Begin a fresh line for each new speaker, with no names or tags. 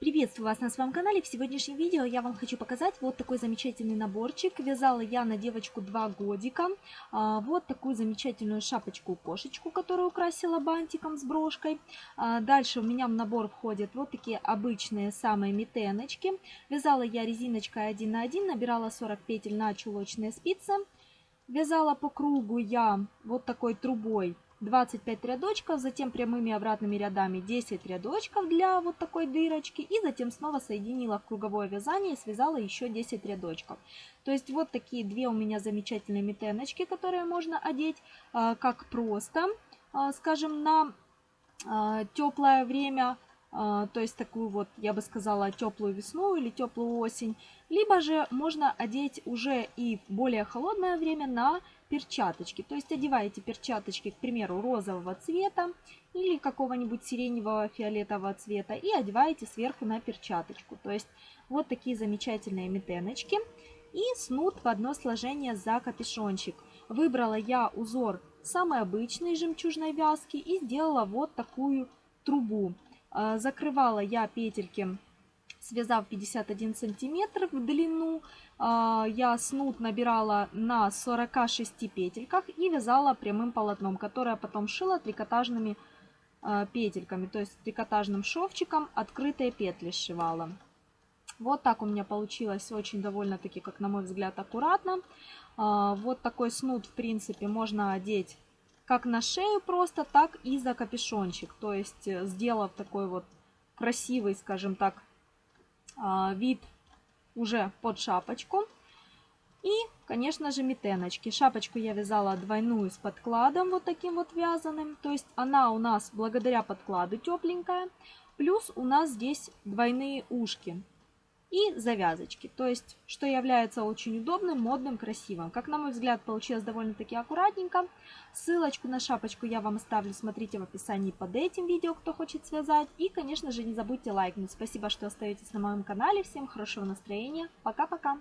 Приветствую вас на своем канале. В сегодняшнем видео я вам хочу показать вот такой замечательный наборчик. Вязала я на девочку 2 годика. А, вот такую замечательную шапочку-кошечку, которую украсила бантиком с брошкой. А, дальше у меня в набор входят вот такие обычные самые метеночки. Вязала я резиночкой 1 на 1, набирала 40 петель на чулочные спицы. Вязала по кругу я вот такой трубой 25 рядочков, затем прямыми обратными рядами 10 рядочков для вот такой дырочки и затем снова соединила в круговое вязание и связала еще 10 рядочков. То есть вот такие две у меня замечательные метеночки, которые можно одеть а, как просто, а, скажем, на а, теплое время, то есть такую вот, я бы сказала, теплую весну или теплую осень. Либо же можно одеть уже и более холодное время на перчаточки. То есть одеваете перчаточки, к примеру, розового цвета или какого-нибудь сиреневого фиолетового цвета и одеваете сверху на перчаточку. То есть вот такие замечательные метеночки. И снуд в одно сложение за капюшончик. Выбрала я узор самой обычной жемчужной вязки и сделала вот такую трубу. А, закрывала я петельки связав 51 сантиметр в длину, а, я снуд набирала на 46 петельках и вязала прямым полотном, которое потом шила трикотажными а, петельками, то есть трикотажным шовчиком открытые петли сшивала. Вот так у меня получилось очень довольно-таки, как на мой взгляд, аккуратно. Вот такой снуд, в принципе, можно одеть как на шею просто, так и за капюшончик. То есть, э, сделав такой вот красивый, скажем так, а, вид уже под шапочку. И, конечно же, метеночки. Шапочку я вязала двойную с подкладом, вот таким вот вязаным. То есть она у нас благодаря подкладу тепленькая. Плюс у нас здесь двойные ушки и завязочки. То есть, что является очень удобным, модным, красивым. Как на мой взгляд, получилось довольно-таки аккуратненько. Ссылочку на шапочку я вам оставлю, смотрите в описании под этим видео, кто хочет связать. И, конечно же, не забудьте лайкнуть. Спасибо, что остаетесь на моем канале. Всем хорошего настроения. Пока-пока!